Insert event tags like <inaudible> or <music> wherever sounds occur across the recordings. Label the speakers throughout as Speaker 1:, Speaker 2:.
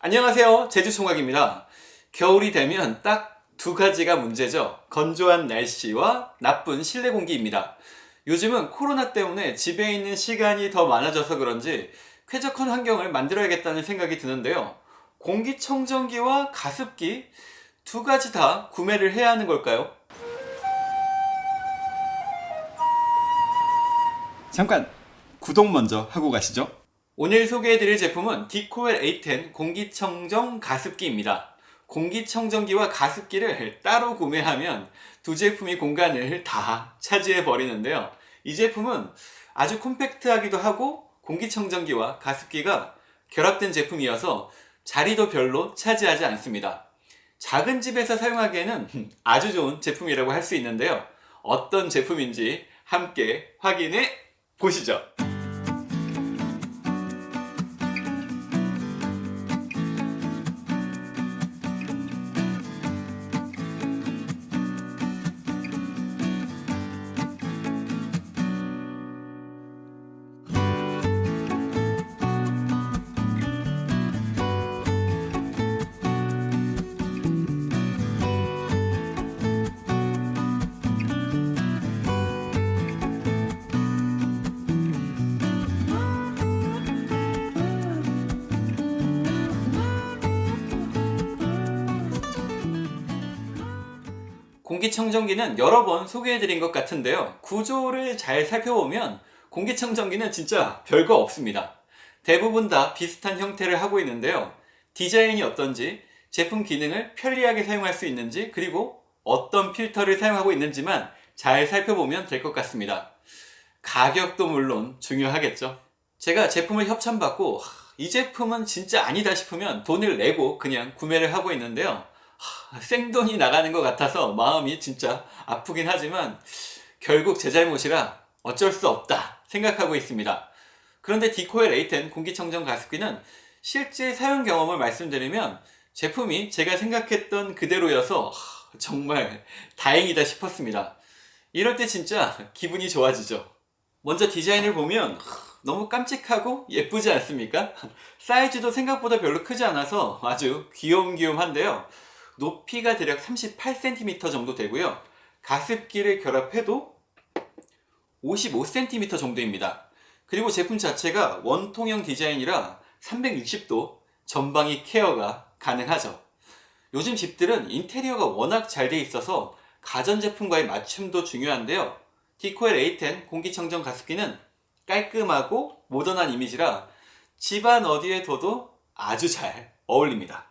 Speaker 1: 안녕하세요. 제주총각입니다. 겨울이 되면 딱 두 가지가 문제죠. 건조한 날씨와 나쁜 실내 공기입니다. 요즘은 코로나 때문에 집에 있는 시간이 더 많아져서 그런지 쾌적한 환경을 만들어야겠다는 생각이 드는데요. 공기청정기와 가습기 두 가지 다 구매를 해야 하는 걸까요? 잠깐 구독 먼저 하고 가시죠 오늘 소개해드릴 제품은 디코엘 A10 공기청정 가습기입니다. 공기청정기와 가습기를 따로 구매하면 두 제품이 공간을 다 차지해 버리는데요. 이 제품은 아주 콤팩트하기도 하고 공기청정기와 가습기가 결합된 제품이어서 자리도 별로 차지하지 않습니다. 작은 집에서 사용하기에는 아주 좋은 제품이라고 할 수 있는데요. 어떤 제품인지 함께 확인해 보시죠 공기청정기는 여러 번 소개해드린 것 같은데요. 구조를 잘 살펴보면 공기청정기는 진짜 별거 없습니다. 대부분 다 비슷한 형태를 하고 있는데요. 디자인이 어떤지 제품 기능을 편리하게 사용할 수 있는지 그리고 어떤 필터를 사용하고 있는지만 잘 살펴보면 될 것 같습니다. 가격도 물론 중요하겠죠. 제가 제품을 협찬받고 이 제품은 진짜 아니다 싶으면 돈을 내고 그냥 구매를 하고 있는데요 생돈이 나가는 것 같아서 마음이 진짜 아프긴 하지만 결국 제 잘못이라 어쩔 수 없다 생각하고 있습니다. 그런데 디코엘 A10 공기청정 가습기는 실제 사용 경험을 말씀드리면 제품이 제가 생각했던 그대로여서 정말 다행이다 싶었습니다. 이럴 때 진짜 기분이 좋아지죠. 먼저 디자인을 보면 너무 깜찍하고 예쁘지 않습니까? 사이즈도 생각보다 별로 크지 않아서 아주 귀염귀염한데요. 높이가 대략 38cm 정도 되고요. 가습기를 결합해도 55cm 정도입니다. 그리고 제품 자체가 원통형 디자인이라 360도 전방위 케어가 가능하죠. 요즘 집들은 인테리어가 워낙 잘 돼 있어서 가전제품과의 맞춤도 중요한데요. 디코엘 A10 공기청정 가습기는 깔끔하고 모던한 이미지라 집안 어디에 둬도 아주 잘 어울립니다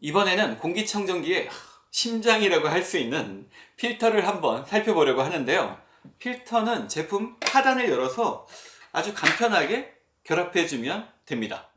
Speaker 1: 이번에는 공기청정기의 심장이라고 할 수 있는 필터를 한번 살펴보려고 하는데요. 필터는 제품 하단을 열어서 아주 간편하게 결합해 주면 됩니다.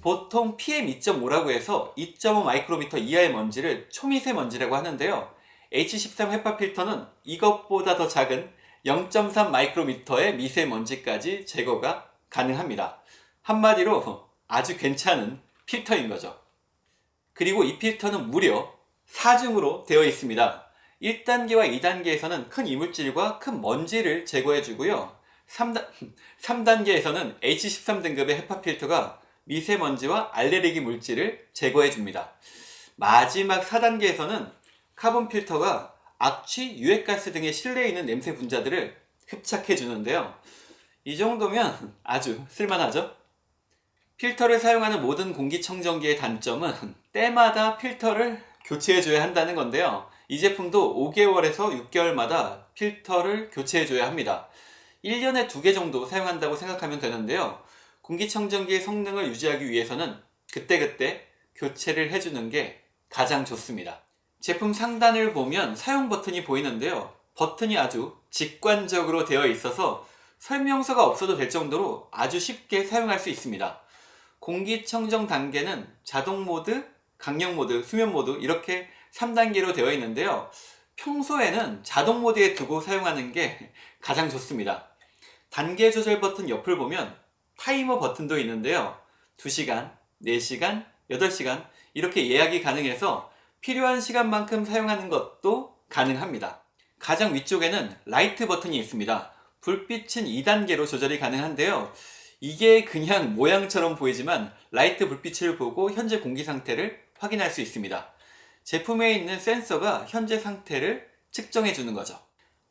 Speaker 1: 보통 PM2.5라고 해서 2.5 마이크로미터 이하의 먼지를 초미세먼지라고 하는데요 H13 헤파 필터는 이것보다 더 작은 0.3 마이크로미터의 미세먼지까지 제거가 가능합니다. 한마디로 아주 괜찮은 필터인 거죠. 그리고 이 필터는 무려 4중으로 되어 있습니다. 1단계와 2단계에서는 큰 이물질과 큰 먼지를 제거해 주고요. 3단, 3단계에서는 <laughs> H13 등급의 헤파 필터가 미세먼지와 알레르기 물질을 제거해 줍니다. 마지막 4단계에서는 카본 필터가 악취, 유해가스 등의 실내에 있는 냄새 분자들을 흡착해 주는데요. 이 정도면 아주 쓸만하죠? 필터를 사용하는 모든 공기청정기의 단점은 때마다 필터를 교체해 줘야 한다는 건데요. 이 제품도 5개월에서 6개월마다 필터를 교체해 줘야 합니다. 1년에 2개 정도 사용한다고 생각하면 되는데요. 공기청정기의 성능을 유지하기 위해서는 그때그때 교체를 해주는 게 가장 좋습니다 제품 상단을 보면 사용 버튼이 보이는데요. 버튼이 아주 직관적으로 되어 있어서 설명서가 없어도 될 정도로 아주 쉽게 사용할 수 있습니다. 공기청정 단계는 자동 모드, 강력 모드, 수면 모드 이렇게 3단계로 되어 있는데요. 평소에는 자동 모드에 두고 사용하는 게 가장 좋습니다. 단계 조절 버튼 옆을 보면 타이머 버튼도 있는데요. 2시간, 4시간, 8시간 이렇게 예약이 가능해서 필요한 시간만큼 사용하는 것도 가능합니다. 가장 위쪽에는 라이트 버튼이 있습니다. 불빛은 2단계로 조절이 가능한데요. 이게 그냥 모양처럼 보이지만 라이트 불빛을 보고 현재 공기 상태를 확인할 수 있습니다. 제품에 있는 센서가 현재 상태를 측정해 주는 거죠.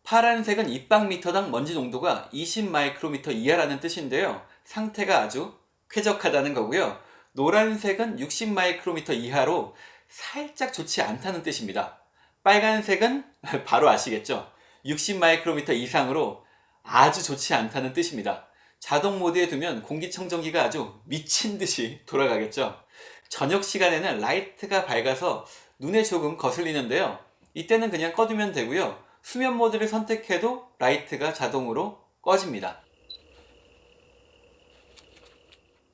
Speaker 1: 파란색은 입방미터당 먼지 농도가 20 마이크로미터 이하라는 뜻인데요. 상태가 아주 쾌적하다는 거고요. 노란색은 60 마이크로미터 이하로 살짝 좋지 않다는 뜻입니다. 빨간색은 <laughs> 바로 아시겠죠? 60 마이크로미터 이상으로 아주 좋지 않다는 뜻입니다. 자동 모드에 두면 공기청정기가 아주 미친 듯이 돌아가겠죠. 저녁 시간에는 라이트가 밝아서 눈에 조금 거슬리는데요. 이때는 그냥 꺼두면 되고요. 수면 모드를 선택해도 라이트가 자동으로 꺼집니다.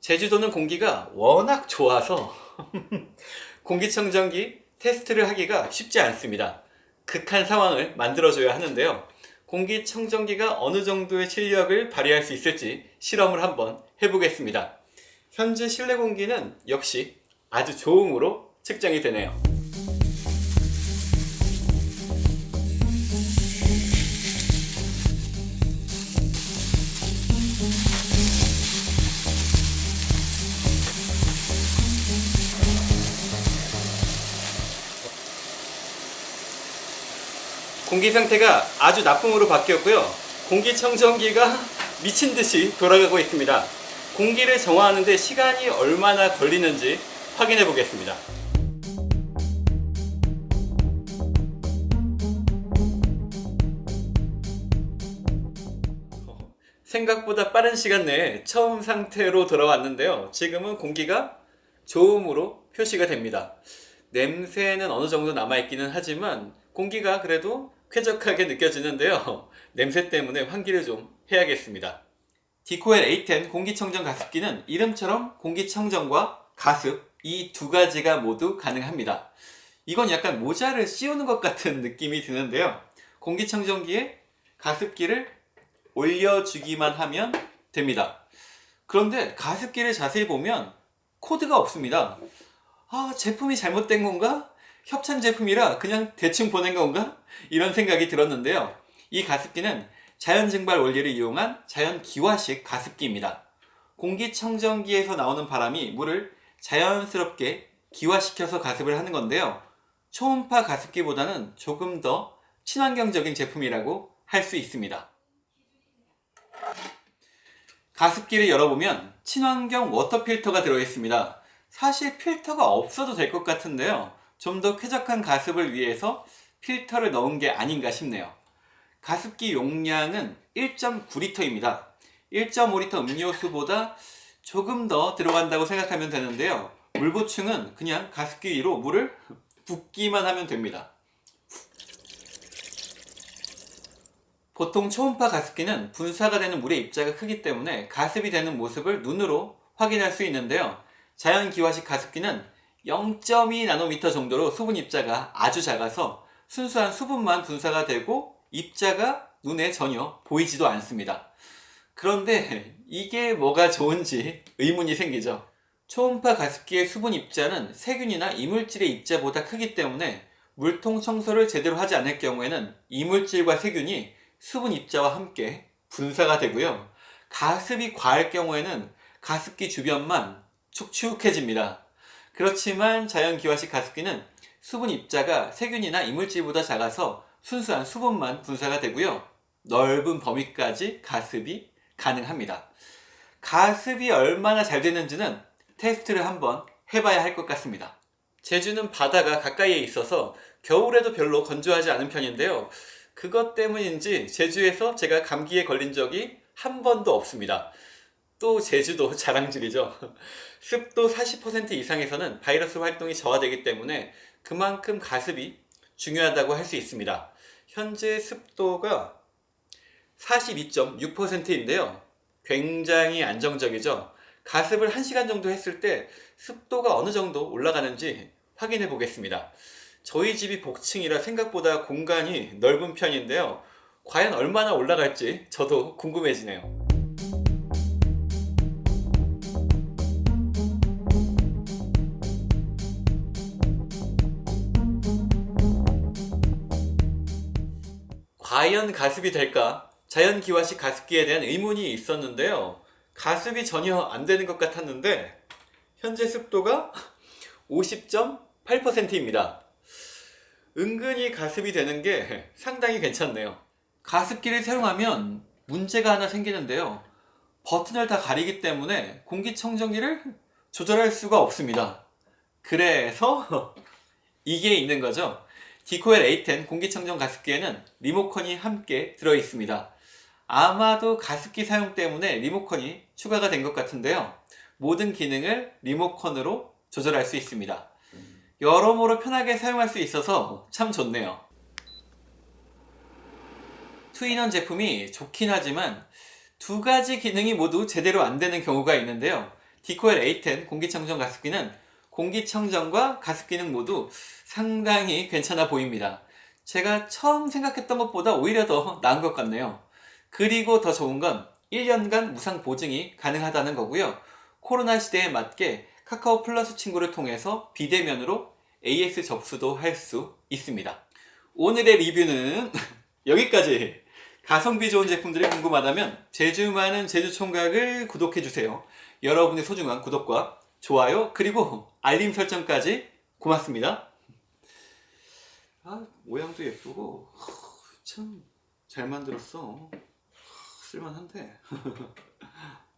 Speaker 1: 제주도는 공기가 워낙 좋아서 <laughs> 공기청정기 테스트를 하기가 쉽지 않습니다. 극한 상황을 만들어줘야 하는데요. 공기청정기가 어느 정도의 실력을 발휘할 수 있을지 실험을 한번 해보겠습니다. 현재 실내 공기는 역시 아주 좋음으로 측정이 되네요. 공기 상태가 아주 나쁨으로 바뀌었고요. 공기청정기가 미친 듯이 돌아가고 있습니다. 공기를 정화하는데 시간이 얼마나 걸리는지 확인해 보겠습니다. 생각보다 빠른 시간 내에 처음 상태로 돌아왔는데요. 지금은 공기가 좋음으로 표시가 됩니다. 냄새는 어느 정도 남아있기는 하지만 공기가 그래도 쾌적하게 느껴지는데요. <laughs> 냄새 때문에 환기를 좀 해야겠습니다. 디코엘 A10 공기청정 가습기는 이름처럼 공기청정과 가습 이 두 가지가 모두 가능합니다. 이건 약간 모자를 씌우는 것 같은 느낌이 드는데요. 공기청정기에 가습기를 올려주기만 하면 됩니다. 그런데 가습기를 자세히 보면 코드가 없습니다. 아, 제품이 잘못된 건가? 협찬 제품이라 그냥 대충 보낸 건가? 이런 생각이 들었는데요. 이 가습기는 자연 증발 원리를 이용한 자연 기화식 가습기입니다. 공기청정기에서 나오는 바람이 물을 자연스럽게 기화시켜서 가습을 하는 건데요. 초음파 가습기보다는 조금 더 친환경적인 제품이라고 할 수 있습니다. 가습기를 열어보면 친환경 워터 필터가 들어있습니다. 사실 필터가 없어도 될 것 같은데요. 좀 더 쾌적한 가습을 위해서 필터를 넣은 게 아닌가 싶네요. 가습기 용량은 1.9리터입니다. 1.5리터 음료수보다 조금 더 들어간다고 생각하면 되는데요. 물 보충은 그냥 가습기 위로 물을 붓기만 하면 됩니다. 보통 초음파 가습기는 분사가 되는 물의 입자가 크기 때문에 가습이 되는 모습을 눈으로 확인할 수 있는데요. 자연기화식 가습기는 0.2 나노미터 정도로 수분 입자가 아주 작아서 순수한 수분만 분사가 되고 입자가 눈에 전혀 보이지도 않습니다. 그런데 이게 뭐가 좋은지 의문이 생기죠. 초음파 가습기의 수분 입자는 세균이나 이물질의 입자보다 크기 때문에 물통 청소를 제대로 하지 않을 경우에는 이물질과 세균이 수분 입자와 함께 분사가 되고요. 가습이 과할 경우에는 가습기 주변만 축축해집니다. 그렇지만 자연기화식 가습기는 수분 입자가 세균이나 이물질보다 작아서 순수한 수분만 분사가 되고요. 넓은 범위까지 가습이 가능합니다. 가습이 얼마나 잘 되는지는 테스트를 한번 해봐야 할 것 같습니다. 제주는 바다가 가까이에 있어서 겨울에도 별로 건조하지 않은 편인데요. 그것 때문인지 제주에서 제가 감기에 걸린 적이 한 번도 없습니다. 또 제주도 <laughs> 자랑질이죠. <laughs> 습도 40% 이상에서는 바이러스 활동이 저하되기 때문에 그만큼 가습이 중요하다고 할 수 있습니다. 현재 습도가 42.6%인데요. 굉장히 안정적이죠. 가습을 1시간 정도 했을 때 습도가 어느 정도 올라가는지 확인해 보겠습니다. 저희 집이 복층이라 생각보다 공간이 넓은 편인데요. 과연 얼마나 올라갈지 저도 궁금해지네요. 과연 가습이 될까? 자연 기화식 가습기에 대한 의문이 있었는데요. 가습이 전혀 안 되는 것 같았는데 현재 습도가 50.8%입니다. 은근히 가습이 되는 게 상당히 괜찮네요. 가습기를 사용하면 문제가 하나 생기는데요. 버튼을 다 가리기 때문에 공기청정기를 조절할 수가 없습니다. 그래서 <laughs> 이게 있는 거죠. 디코엘 A10 공기청정 가습기에는 리모컨이 함께 들어 있습니다. 아마도 가습기 사용 때문에 리모컨이 추가가 된 것 같은데요. 모든 기능을 리모컨으로 조절할 수 있습니다. 여러모로 편하게 사용할 수 있어서 참 좋네요. 투인원 제품이 좋긴 하지만 두 가지 기능이 모두 제대로 안 되는 경우가 있는데요. 디코엘 A10 공기청정 가습기는 공기청정과 가습 기능 모두 상당히 괜찮아 보입니다. 제가 처음 생각했던 것보다 오히려 더 나은 것 같네요. 그리고 더 좋은 건 1년간 무상 보증이 가능하다는 거고요. 코로나 시대에 맞게 카카오 플러스 친구를 통해서 비대면으로 AS 접수도 할 수 있습니다. 오늘의 리뷰는 <laughs> 여기까지. 가성비 좋은 제품들이 궁금하다면 제주 많은 제주 총각을 구독해주세요. 여러분의 소중한 구독과 좋아요 그리고 알림 설정까지 고맙습니다. 아 모양도 예쁘고 참 잘 만들었어. 쓸만한데. <laughs>